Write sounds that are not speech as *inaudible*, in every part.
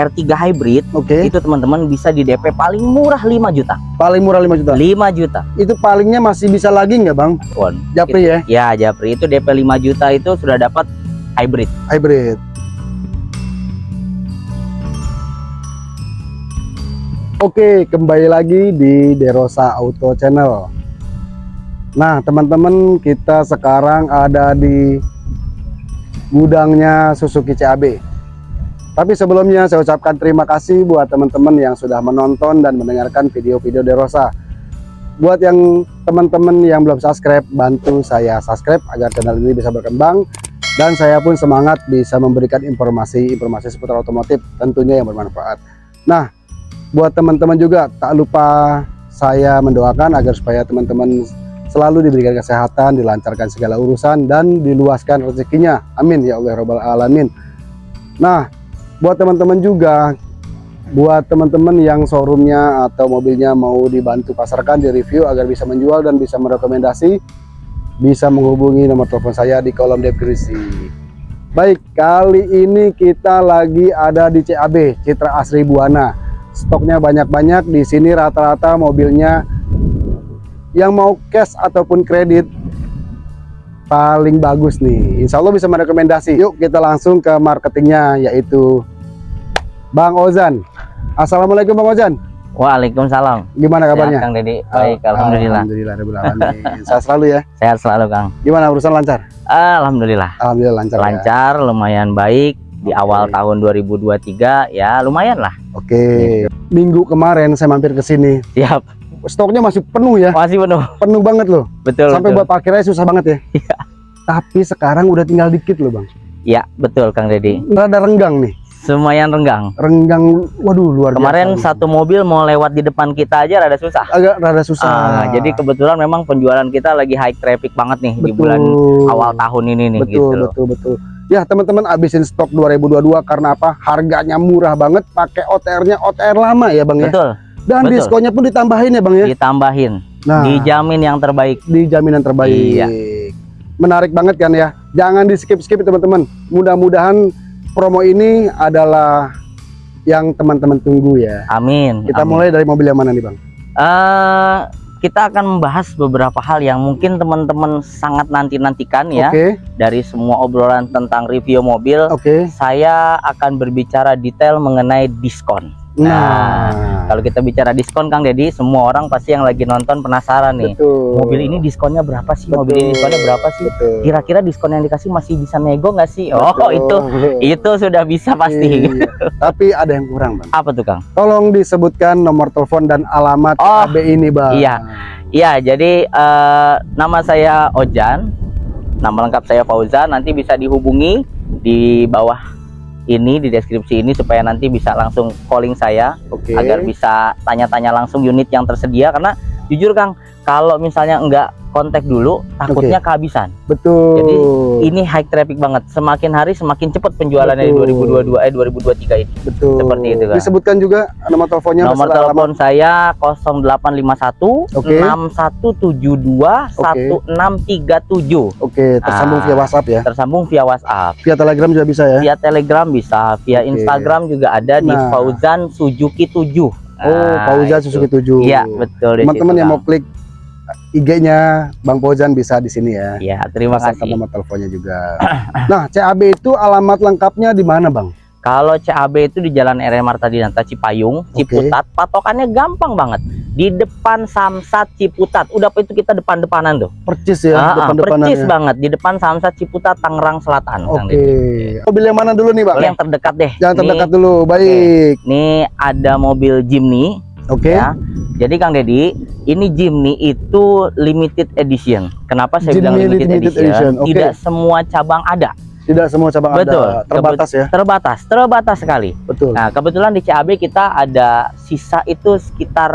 R3 hybrid Oke. itu teman-teman bisa di DP paling murah 5 juta. Paling murah 5 juta. 5 juta. Itu palingnya masih bisa lagi nggak bang? Pon. Japri ya, Ya, Japri itu DP 5 juta itu sudah dapat hybrid. hybrid. Oke, kembali lagi di Derosa Auto Channel. Nah, teman-teman, kita sekarang ada di gudangnya Suzuki CAB. Tapi sebelumnya saya ucapkan terima kasih buat teman-teman yang sudah menonton dan mendengarkan video-video Derosa. Buat yang teman-teman yang belum subscribe, bantu saya subscribe agar channel ini bisa berkembang dan saya pun semangat bisa memberikan informasi-informasi seputar otomotif tentunya yang bermanfaat. Nah, buat teman-teman juga tak lupa saya mendoakan agar supaya teman-teman selalu diberikan kesehatan, dilancarkan segala urusan dan diluaskan rezekinya. Amin ya Allah rabbal alamin. Nah, buat teman-teman juga buat teman-teman yang showroomnya atau mobilnya mau dibantu pasarkan di review agar bisa menjual dan bisa merekomendasi bisa menghubungi nomor telepon saya di kolom deskripsi. Baik, kali ini kita lagi ada di CAB Citra Asri Buana. Stoknya banyak-banyak di sini rata-rata mobilnya yang mau cash ataupun kredit paling bagus nih. Insya Allah bisa merekomendasi. Yuk kita langsung ke marketingnya yaitu Bang Ozan. Assalamualaikum Bang Ozan. Waalaikumsalam. Gimana kabarnya? Sehat, Kang Deddy. Baik, alhamdulillah. Alhamdulillah Alamin. *laughs* Sehat selalu ya. Sehat selalu, Kang. Gimana urusan lancar? Alhamdulillah. Alhamdulillah lancar. ya. Lancar, lumayan baik di Oke. awal tahun 2023 ya lumayan lah. Oke. Minggu kemarin saya mampir ke sini. Siap. Stoknya masih penuh ya. Masih penuh. Penuh banget loh. Betul. Sampai betul. buat parkirnya susah banget ya. Tapi sekarang udah tinggal dikit loh, Bang. Ya, betul Kang Deddy. Rada renggang nih. Lumayan renggang. Renggang waduh luar Kemarin biasa. satu mobil mau lewat di depan kita aja rada susah. agak rada susah. Ah, jadi kebetulan memang penjualan kita lagi high traffic banget nih di bulan awal tahun ini nih betul, gitu betul, betul. Ya, teman-teman abisin stok 2022 karena apa? Harganya murah banget, pakai OTR-nya OTR lama ya, Bang ya. Betul, Dan betul. diskonnya pun ditambahin ya, Bang ya. ditambahin, Nah, dijamin yang terbaik. di jaminan terbaik. Iya. Menarik banget kan ya. Jangan di skip-skip teman-teman. Mudah-mudahan promo ini adalah yang teman-teman tunggu ya. Amin. Kita amin. mulai dari mobil yang mana nih bang? Eh, kita akan membahas beberapa hal yang mungkin teman-teman sangat nanti-nantikan ya Oke, dari semua obrolan tentang review mobil. oke. Saya akan berbicara detail mengenai diskon. Nah, Kalau kita bicara diskon Kang Deddy, semua orang pasti yang lagi nonton penasaran nih. betul. Mobil ini diskonnya berapa sih? Mobil ini Betul. diskonnya berapa sih? Betul. Kira-kira diskon yang dikasih masih bisa nego nggak sih? Oh Betul. itu itu sudah bisa pasti. Iya. *laughs* Tapi ada yang kurang bang. Apa tuh Kang? Tolong disebutkan nomor telepon dan alamat Oh, AB ini bang. iya. Iya, jadi eh, nama saya Ojan, nama lengkap saya Fauzan. Nanti bisa dihubungi di bawah ini di deskripsi ini supaya nanti bisa langsung calling saya Oke. agar bisa tanya-tanya langsung unit yang tersedia. Karena jujur Kang, kalau misalnya enggak kontak dulu, takutnya kehabisan. Betul. Jadi, Ini high traffic banget. Semakin hari semakin cepat penjualannya di Betul. 2022 eh 2023 ini. betul. seperti itu, Kang. Disebutkan juga nomor teleponnya. Nomor telepon saya 0851 Oke. 6172 1637. Oke, tersambung Ah. via WhatsApp ya. Tersambung via WhatsApp. Via Telegram juga bisa ya. Via Telegram bisa, via Oke. Instagram juga ada di Nah. Fauzan Suzuki 7. Oh, Fauzan Suzuki 7. Iya, betul di Teman-teman situ, yang mau klik IG-nya Bang Fauzan bisa di sini ya. Iya, terima Beserta kasih. nomor teleponnya juga. *coughs* nah, CAB itu alamat lengkapnya di mana, Bang? Kalau CAB itu di Jalan RM Marta Dinata Cipayung. Ciputat, patokannya gampang banget. Di depan Samsat Ciputat. Udah itu kita depan-depanan tuh. Percis ya, Ah, ah, depan-depanan percis ya. banget di depan Samsat Ciputat Tangerang Selatan. Oke. Deddy. Mobil yang mana dulu nih, Bang? Yang terdekat deh. Yang terdekat dulu. Baik. Ini ada mobil Jimny Oke. ya. Jadi Kang Deddy, ini Jimny itu limited edition. Kenapa saya bilang Jimny limited, limited edition? edition, oke. Tidak semua cabang ada. Tidak semua cabang Betul. ada. Terbatas ya. Terbatas, terbatas sekali. Betul. Nah, kebetulan di CAB kita ada sisa itu sekitar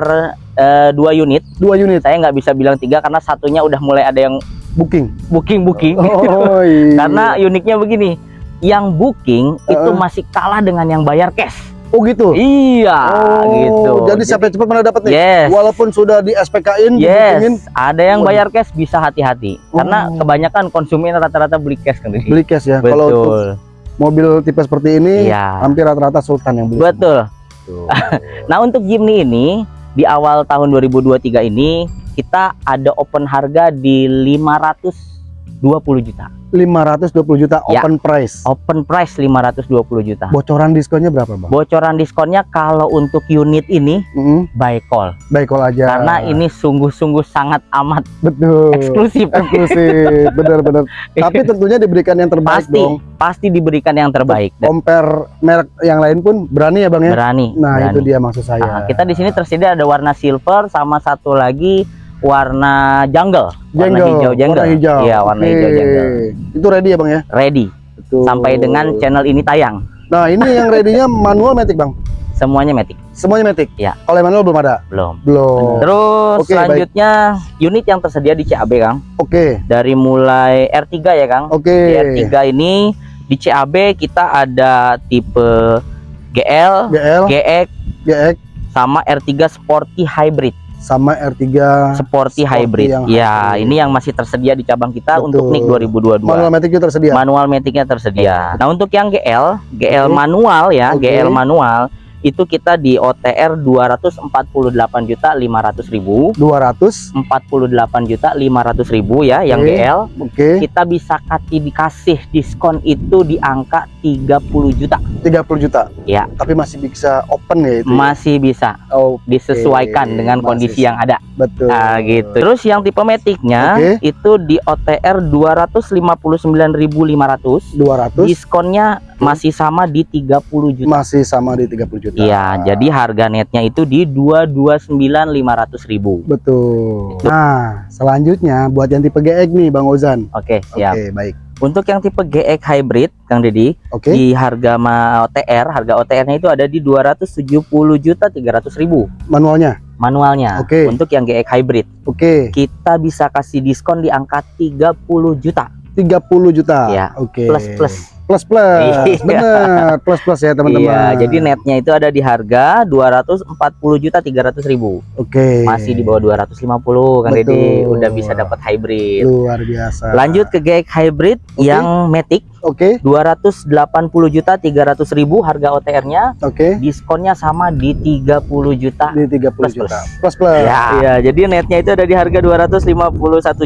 eh, dua unit. Dua unit Saya nggak bisa bilang tiga karena satunya udah mulai ada yang booking. booking booking. Oh, *laughs* iya. karena uniknya begini, yang booking itu Uh-uh. masih kalah dengan yang bayar cash. Oh gitu. Iya, oh, gitu. Jadi siapa yang cepat mana dapat nih? Yes. Walaupun sudah di SPK-in, Yes, ada yang Waduh. bayar cash bisa hati-hati karena Oh. kebanyakan konsumen rata-rata beli cash kan beli cash ya. Kalau Betul. mobil tipe seperti ini Iya. hampir rata-rata Sultan yang beli. Betul. Tuh. *laughs* Nah, untuk Jimny ini di awal tahun 2023 ini kita ada open harga di 520 juta. 520 juta Ya. open price. Open price 520 juta. Bocoran diskonnya berapa, Bang? Bocoran diskonnya kalau untuk unit ini Mm, by call baik call aja. karena ini sungguh-sungguh sangat amat betul. eksklusif. Eksklusif, benar-benar. *laughs* Tapi tentunya diberikan yang terbaik pasti dong. pasti diberikan yang terbaik dan Compare merek yang lain pun berani ya, Bang ya? berani. Nah, berani. itu dia maksud saya. Nah, kita di sini tersedia ada warna silver sama satu lagi warna jungle, warna Jenggel, hijau jungle. warna hijau. Iya, warna Oke. hijau jungle. Itu ready ya, Bang ya? Ready Betul. sampai dengan channel ini tayang. Nah, ini yang ready-nya manual matic, Bang. Semuanya matic. Semuanya matic. Ya. Kalau manual belum ada? Belum. Belum. Terus baik. selanjutnya unit yang tersedia di CAB, Kang. Oke. Dari mulai R3 ya, Kang. Oke. Di R3 ini di CAB kita ada tipe GL, GL, GX GX sama R3 Sporty Hybrid. Sama R3 Sporty, Sporty Hybrid. yang Ya, hybrid. ini yang masih tersedia di cabang kita Betul. untuk NIK 2022. manual itu tersedia. Manual metiknya tersedia. Nah, untuk yang GL, GL Oke. manual ya, Oke. GL manual itu kita di OTR 248 juta 500 ribu 200. 48 juta 500 ribu ya yang Oke. GL Oke. kita bisa kasih dikasih diskon itu di angka 30 juta 30 juta. Ya. Tapi masih bisa open ya itu. ya? masih bisa Oh, disesuaikan Oke, dengan masih kondisi yang ada betul. nah gitu terus yang tipe metiknya Oke. itu di OTR 259.500 200 diskonnya masih sama di 30 juta masih sama di 30 juta. Iya, jadi harga netnya itu di 229.500 ribu. betul. Nah, selanjutnya buat yang tipe GX nih Bang Ozan. Oke, Oke, siap. baik. Untuk yang tipe GX hybrid, Kang Deddy, Oke. di harga ma OTR, harga OTR-nya itu ada di 270 juta 300 ribu Manualnya. manualnya. Oke. Untuk yang GX hybrid, Oke. kita bisa kasih diskon di angka 30 juta 30 juta. Iya, Oke. plus plus. Plus plus. Iya. Bener, plus plus ya teman-teman. Iya, jadi netnya itu ada di harga 240 juta 300 ribu. Oke. Masih di bawah 250, Kang Deddy Betul. udah bisa dapat hybrid. luar biasa. Lanjut ke GX hybrid Oke. yang Matic Oke. 280 juta 300 ribu harga OTR-nya Oke. diskonnya sama di 30 juta Di 30 Plus, juta. plus. Plus plus. ya iya, jadi netnya itu ada di harga 251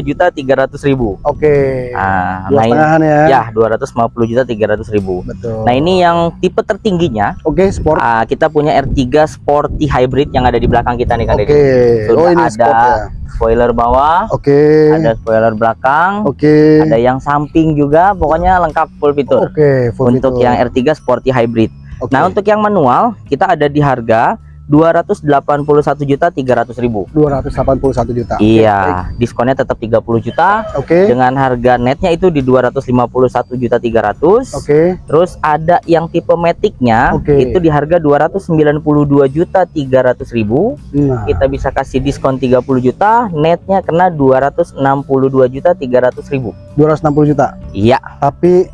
juta 300 ribu Oke. nah, Dua nah ini setengahan ya. ya 250 juta 300 ribu Betul. nah ini yang tipe tertingginya Oke, sport. ah, kita punya R3 Sporty Hybrid yang ada di belakang kita nih kan Oke. Sudah Oh, ini ada. sport ya. spoiler bawah Oke. ada spoiler belakang Oke. ada yang samping juga pokoknya lengkap full fitur Oke, full untuk fitur. yang R3 Sporty Hybrid. Oke. Nah, untuk yang manual kita ada di harga 281 juta 300 ribu. 281 juta. Iya, diskonnya tetap 30 juta Oke. dengan harga netnya itu di 251 juta 300. Oke. Terus ada yang tipe Matic-nya Oke. itu di harga 292 juta 300 ribu. Nah, Kita bisa kasih diskon 30 juta, netnya kena 262 juta 300 ribu. 260 juta. Iya, Tapi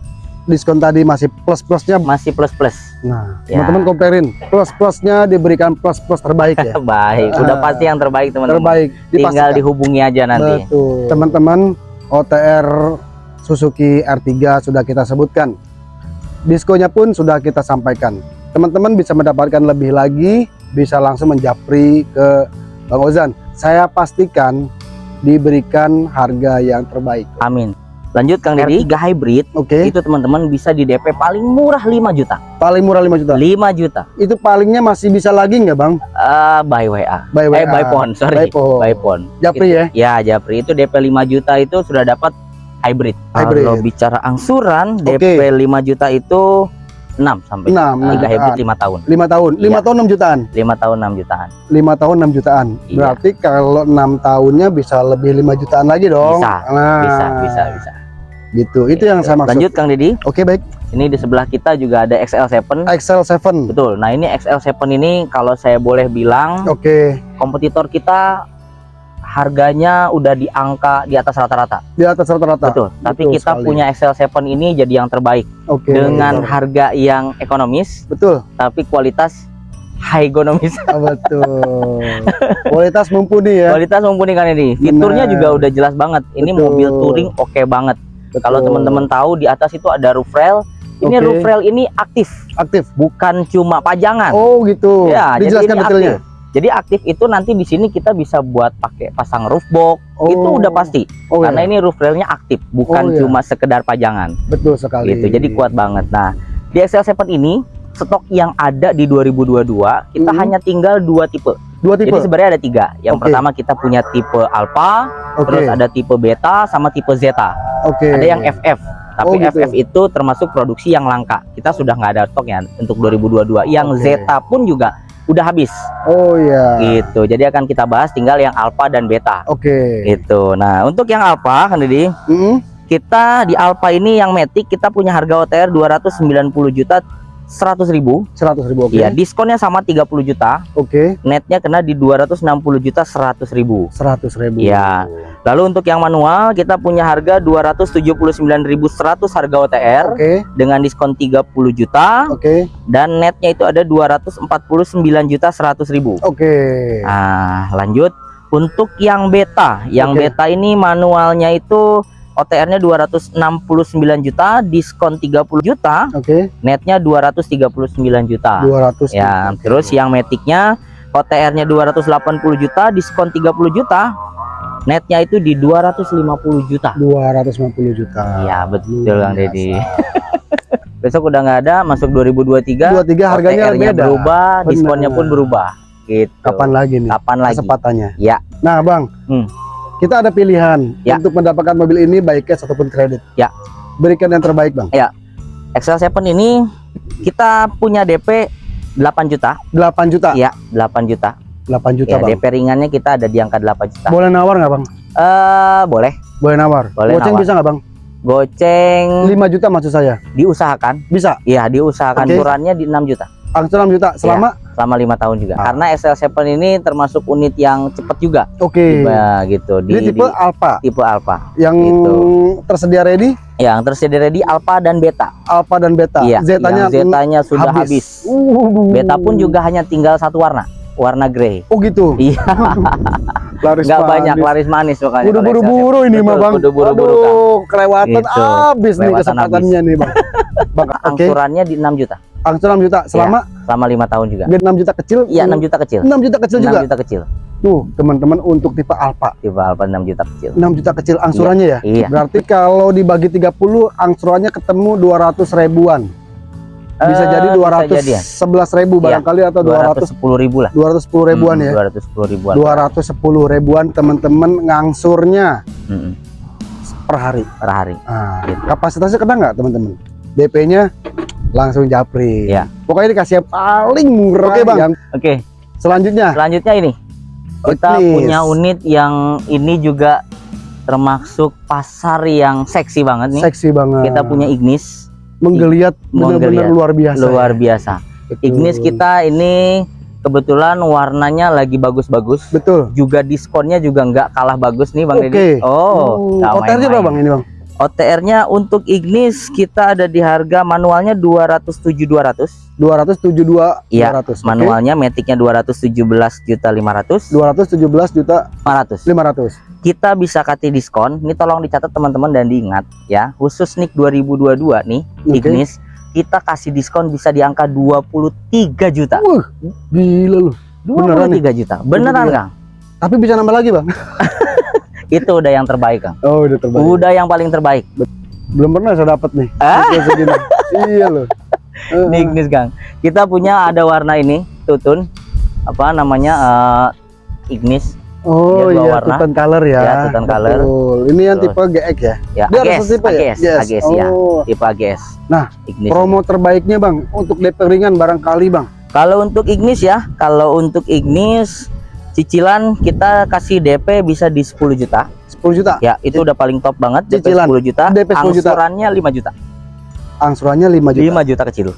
diskon tadi masih plus-plusnya. masih plus plus. Nah, Ya. teman-teman comparein. Plus-plusnya diberikan plus-plus terbaik ya. *laughs* Baik, udah Ah. pasti yang terbaik teman-teman. terbaik. Tinggal dipastikan. dihubungi aja nanti. Betul. Teman-teman, OTR Suzuki R3 sudah kita sebutkan. Diskonnya pun sudah kita sampaikan. Teman-teman bisa mendapatkan lebih lagi, bisa langsung menjapri ke Bang Ozan. Saya pastikan diberikan harga yang terbaik. Amin. Lanjut Kang Deddy, tiga hybrid Oke, itu teman-teman bisa di DP paling murah 5 juta. paling murah 5 juta. 5 juta. Itu palingnya masih bisa lagi nggak Bang? Eh by WA. By Eh WA. by phone, sorry. By phone. By phone. Japri ya? Ya, Japri itu DP 5 juta itu sudah dapat hybrid. Hybrid. Kalau bicara angsuran, Oke. DP 5 juta itu 6 sampai 6, 3 hybrid 5 tahun. 5 tahun. 5 Iya. tahun 6 jutaan. 5 tahun 6 jutaan. 5 tahun 6 jutaan. Iya. Berarti kalau 6 tahunnya bisa lebih 5 jutaan lagi dong. Bisa, Nah, Bisa, bisa, bisa. Gitu. Itu yang saya maksud. Lanjut Kang Deddy, Oke, baik. ini di sebelah kita juga ada XL7. Excel 7. Betul. Nah, ini XL7 ini kalau saya boleh bilang Oke, kompetitor kita harganya udah di angka di atas rata-rata. di atas rata-rata. Betul. Tapi Betul kita sekali. punya XL7 ini jadi yang terbaik Oke. dengan harga yang ekonomis betul. tapi kualitas high ekonomis. *laughs* Ah, betul. Kualitas mumpuni ya. kualitas mumpuni kan ini. Fiturnya Benar. juga udah jelas banget. Ini Betul. mobil touring oke banget. Betul. Kalau teman-teman tahu di atas itu ada roof rail Ini Oke. roof rail ini aktif, Aktif. bukan cuma pajangan. Oh gitu. Ya, jadi Dijelaskan ini detailnya. aktif. Jadi aktif itu nanti di sini kita bisa buat pakai pasang roof box. Oh. Itu udah pasti. Oh, Karena iya. ini roof railnya aktif, bukan Oh, iya. cuma sekedar pajangan. betul sekali. Gitu. Jadi kuat banget. Nah, di XL7 ini stok yang ada di 2022 kita Mhm. hanya tinggal dua tipe. Dua tipe. Jadi sebenarnya ada tiga. Yang Oke. pertama kita punya tipe Alpha, Oke. terus ada tipe Beta sama tipe Zeta. Oke. Ada yang FF. Tapi Oh, gitu. FF itu termasuk produksi yang langka. Kita sudah nggak ada stok ya untuk 2022. Yang Oke. Zeta pun juga udah habis. Oh iya. Gitu. Jadi akan kita bahas tinggal yang Alpha dan Beta. Oke. Gitu. Nah, untuk yang Alpha kan Didi, Mm-mm. kita di Alpha ini yang Matic kita punya harga OTR 290 juta 100 ribu. 100 ribu. Oke. Iya, diskonnya sama 30 juta. Oke. Netnya kena di 260 juta 100 ribu. 100 ribu. Iya. Lalu untuk yang manual kita punya harga 279.100 harga OTR Oke. dengan diskon 30 juta Oke. dan netnya itu ada 249 juta 100 ribu. Oke. Nah, lanjut untuk yang beta. Yang Oke. beta ini manualnya itu OTR-nya 269 juta, diskon 30 juta, Oke. netnya 239 juta. 200. Ya, terus yang metiknya OTR-nya 280 juta, diskon 30 juta. Netnya itu di 250 juta. 250 juta. Iya, betul Luar Kang Deddy. biasa. *laughs* Besok udah nggak ada, masuk 2023. 23 harganya beda. berubah, Bener. diskonnya pun berubah. Gitu. Kapan lagi nih? Kapan lagi? Kesempatannya. Ya. Nah, Bang. Hmm. Kita ada pilihan Ya. untuk mendapatkan mobil ini baik cash ataupun kredit. Ya. Berikan yang terbaik, Bang. XL7 ini kita punya DP 8 juta. 8 juta. Iya, 8 juta. 8 juta, Ya, Bang. DP ringannya kita ada di angka 8 juta. Boleh nawar nggak, Bang? Eh, boleh. Boleh nawar. Boleh Goceng nawar. bisa nggak, Bang? Goceng 5 juta maksud saya. diusahakan. Bisa. Iya, diusahakan Oke. ukurannya di 6 juta Angsuran 6 juta selama selama lima tahun juga. Ah. Karena XL7 ini termasuk unit yang cepat juga. Oke. Tiba gitu di, Ini tipe di- Alpha tipe Alpha. yang Gitu. tersedia ready, Yang tersedia di Alpha dan Beta. Alpha dan Beta. Iya, Zetanya Zetanya sudah habis. Uh. Beta pun juga hanya tinggal satu warna, warna grey. Oh gitu. Iya, *laughs* Laris nggak manis. banyak laris manis makanya. Udah buru-buru XL7. ini mah bang. Udah buru-buru kan. Kelewatan Gitu. abis nih kesempatannya nih bang. *laughs* bang, oke. Angsurannya di 6 juta Angsuran 6 juta selama selama lima tahun juga. biar 6 juta kecil. Iya, 6 juta kecil. 6 juta kecil 6 juga. juta kecil. Tuh, teman-teman untuk tipe Alpha Tipe Alpha 6 juta kecil. 6 juta kecil angsurannya ya. Iya. Berarti kalau dibagi 30 angsurannya ketemu 200 ribuan. Bisa Eh, jadi bisa jadi ya. 211 ribu Iya, barangkali atau 200 210 ribu lah. 210 ribuan Hmm, ya. 210 ribuan. 210 ribuan teman-teman ngangsurnya Mm-mm, per hari. per hari. Nah, Gitu. kapasitasnya kena nggak teman-teman? DP-nya langsung japri. Iya. Pokoknya dikasih yang paling murah. Oke, Bang. Yang Oke, selanjutnya, selanjutnya ini. Kita Ignis. punya unit yang ini juga termasuk pasar yang seksi banget nih. seksi banget. Kita punya Ignis menggeliat benar-benar Menggeliat. luar biasa. luar ya. biasa. Betul. Ignis kita ini kebetulan warnanya lagi bagus-bagus. Betul. Juga diskonnya juga nggak kalah bagus nih Bang Oke. Deddy. Oh, nggak OTR-nya berapa bang ini bang? OTR-nya untuk Ignis kita ada di harga manualnya 207 200. 272 Iya, 200. Oke. Manualnya metiknya 217 juta 500 217 juta 500. 500. Kita bisa kasih diskon. Ini tolong dicatat teman-teman dan diingat ya. Khusus nik 2022 nih Oke. Ignis kita kasih diskon bisa di angka 23 juta. Wah, gila. Beneran 23 juta. Beneran, 23. Kang? Tapi bisa nambah lagi bang? *laughs* Itu udah yang terbaik, Kang. Oh udah terbaik. Udah yang paling terbaik. Belum pernah saya dapat nih. Ah. Iya loh. Eh, Di Ignis, Kang. Kita punya ada warna ini, tutun. Apa namanya? eh, Ignis Oh iya, warna. Titan color ya. Ya, Titan color. Betul. Ini yang Betul. tipe GX ya. ya Dia AGS, satu tipe ya? AGS, Yes. AGS ya. Oh. Tipe AGS. Nah, Ignis. Promo terbaiknya bang untuk DP ringan barangkali bang. Kalau untuk Ignis ya, kalau untuk Ignis cicilan kita kasih DP bisa di 10 juta. 10 juta. Ya, itu udah paling top banget. DP Cicilan. 10 juta. DP 10 juta. Angsurannya 5 juta. Angsurannya 5 juta. 5 juta kecil.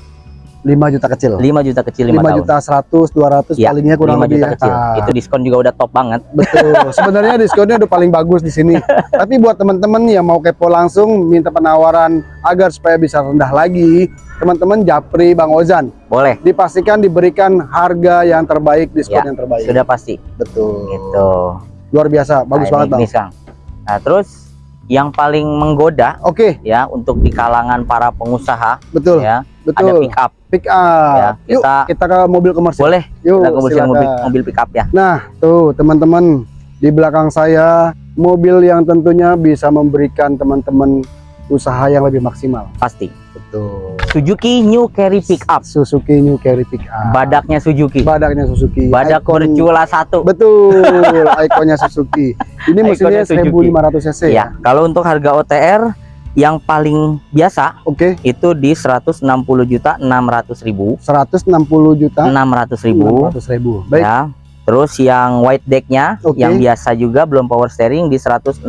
5 juta kecil. 5 juta kecil 5 5, tahun. juta 100 200 Ya, palingnya kurang 5 lebih juta ya. kecil. Ah, Itu diskon juga udah top banget. betul. *laughs* Sebenarnya diskonnya udah paling bagus di sini. *laughs* Tapi buat teman-teman yang mau kepo langsung minta penawaran agar supaya bisa rendah lagi, teman-teman japri Bang Ozan. Boleh. Dipastikan diberikan harga yang terbaik, diskon Ya, yang terbaik. Sudah pasti. Betul. Gitu. Luar biasa, bagus Nah, banget ini Bang. Nah, terus yang paling menggoda Oke, ya untuk di kalangan para pengusaha betul. ya ada betul. pick up Pick up. Ya, Yuk, kita- kita ke mobil komersil. boleh Yuk, kita kebersihan silakan. mobil mobil pick up ya Nah, tuh teman-teman di belakang saya mobil yang tentunya bisa memberikan teman-teman usaha yang lebih maksimal. pasti Betul. Suzuki New Carry Pick Up Suzuki New Carry Pick Up. badaknya Suzuki Badaknya Suzuki. badak Icon- Mercula satu Betul, *laughs* ikonnya Suzuki. Ini mesinnya Ikonnya Suzuki. 1500 cc ya kalau untuk harga OTR yang paling biasa Oke, itu di 160 juta 600 ribu 160 juta 600 ribu 600 ribu. Baik, ya terus yang white decknya Oke. yang biasa juga belum power steering di 162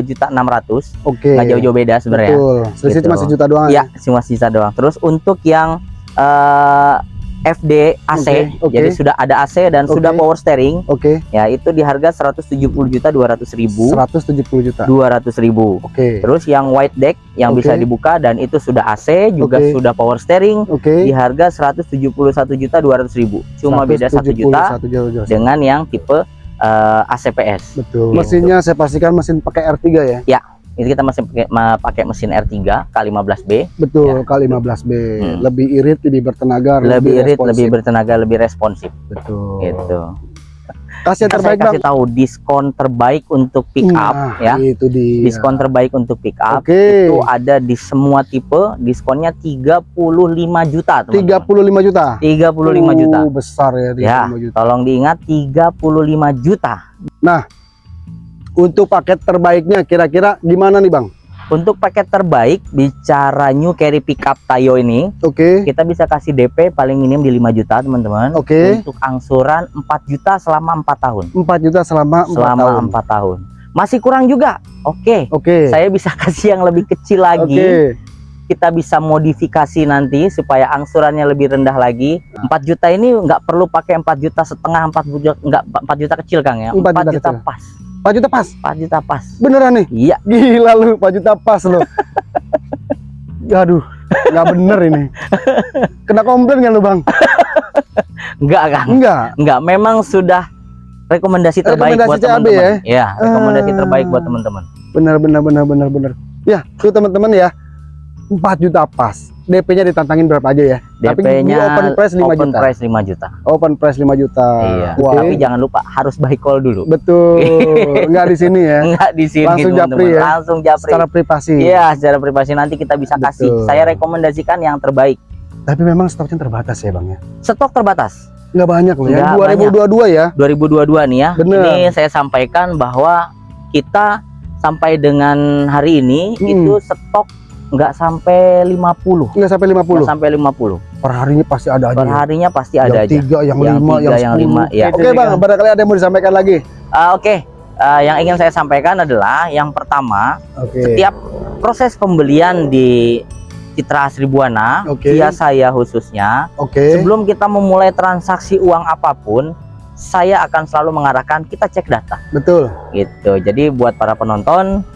juta 600 oke. nggak jauh-jauh beda sebenarnya Betul. Selisih Gitu. cuma sejuta doang ya cuma sisa doang terus untuk yang eh, FD AC Oke, oke. jadi sudah ada AC dan Oke. sudah power steering Oke, ya itu di harga 170 juta 200 ribu 170 juta. 200 ribu Oke. terus yang white deck yang Oke. bisa dibuka dan itu sudah AC juga Oke. sudah power steering Oke. di harga 171 juta 200 ribu cuma beda 1 juta 171 juta. dengan yang tipe eh, ACPS Betul. Mesinnya saya pastikan mesin pakai R3 ya. Ini kita masih pakai ma- pakai mesin R3 K15B Betul, K15B. Hmm. Lebih irit, lebih bertenaga, lebih irit responsif. lebih bertenaga lebih responsif betul. gitu Kasih saya terbaik, Bang. kasih tahu diskon terbaik untuk pick up Nah, ya Itu dia. diskon terbaik untuk pick up Oke. itu ada di semua tipe diskonnya 35 juta teman-teman 35 juta. 35 juta Uh, besar ya 35 Ya, juta. tolong diingat 35 juta Untuk paket terbaiknya kira-kira gimana nih, Bang? untuk paket terbaik bicara new carry pickup Tayo ini Oke. kita bisa kasih DP paling minim di 5 juta teman-teman Oke. untuk angsuran 4 juta selama 4 tahun 4 juta selama 4 selama tahun. 4 tahun masih kurang juga oke Oke. saya bisa *laughs* kasih yang lebih kecil lagi Oke. kita bisa modifikasi nanti supaya angsurannya lebih rendah lagi Nah. 4 juta ini nggak perlu pakai 4 juta setengah 4 juta nggak 4 juta kecil Kang ya 4, 4 juta juta kecil. pas 4 juta pas. 4 juta pas Beneran nih? iya Gila lu, 4 juta pas lu. Aduh, nggak bener ini. Kena komplain kan lu, Bang? enggak Kang Enggak. enggak memang sudah rekomendasi terbaik Rekomendasi buat teman-teman ya rekomendasi Ah. terbaik buat teman-teman Bener bener bener bener bener. Ya, tuh teman-teman ya. 4 juta pas. DP-nya ditantangin berapa aja ya? DP-nya open price 5 open juta. price 5 juta Open price 5 juta. iya Oke. tapi jangan lupa harus by call dulu Betul. *laughs* Enggak di sini ya. enggak di sini Langsung teman-teman. japri ya? langsung japri Secara privasi. iya secara privasi nanti kita bisa kasih Betul. saya rekomendasikan yang terbaik Tapi memang stoknya terbatas ya, Bang ya. stok terbatas Enggak banyak loh ya. Nggak 2022 ya. 2022 nih ya. Bener. Ini saya sampaikan bahwa kita sampai dengan hari ini Hmm. itu stok nggak sampai 50. Enggak sampai 50. Nggak sampai 50. Per harinya pasti ada aja. Per ya. harinya pasti ada yang aja. tiga, yang, Yang lima, tiga, yang lima, ya. Oke bang, barangkali ada yang mau disampaikan lagi. Ah, Oke, Ah, yang ingin saya sampaikan adalah yang pertama, Oke. setiap proses pembelian di Citra Asri Buana, Oke. via saya khususnya, Oke. sebelum kita memulai transaksi uang apa pun, saya akan selalu mengarahkan kita cek data. Betul. gitu jadi buat para penonton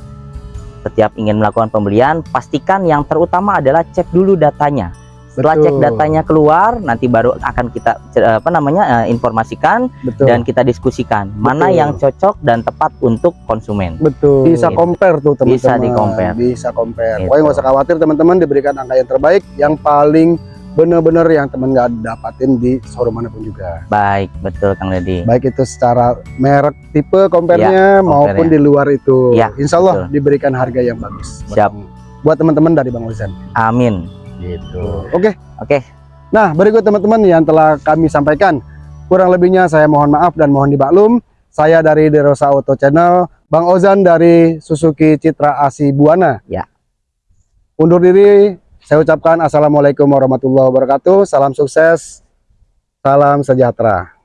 setiap ingin melakukan pembelian pastikan yang terutama adalah cek dulu datanya setelah Betul. cek datanya keluar nanti baru akan kita apa namanya eh, informasikan Betul. dan kita diskusikan mana Betul. yang cocok dan tepat untuk konsumen Betul. Bisa Gitu. compare tuh teman-teman. Bisa di-compare. Bisa compare. Gitu. Pokoknya nggak usah khawatir teman-teman diberikan angka yang terbaik, yang paling benar-benar yang teman nggak dapatin di showroom mana pun juga. baik betul Kang Deddy Baik itu secara merek, tipe compare-nya maupun compare-nya. di luar itu. Ya, Insya Allah betul. diberikan harga yang bagus. Siap. Buat teman-teman dari Bang Ozan. amin Gitu. Oke. oke Nah, berikut teman-teman yang telah kami sampaikan. Kurang lebihnya saya mohon maaf dan mohon dimaklum. Saya dari Derosa Auto Channel, Bang Ozan dari Suzuki Citra Asi Buana. Ya. Undur diri, saya ucapkan Assalamualaikum warahmatullahi wabarakatuh. Salam sukses, salam sejahtera.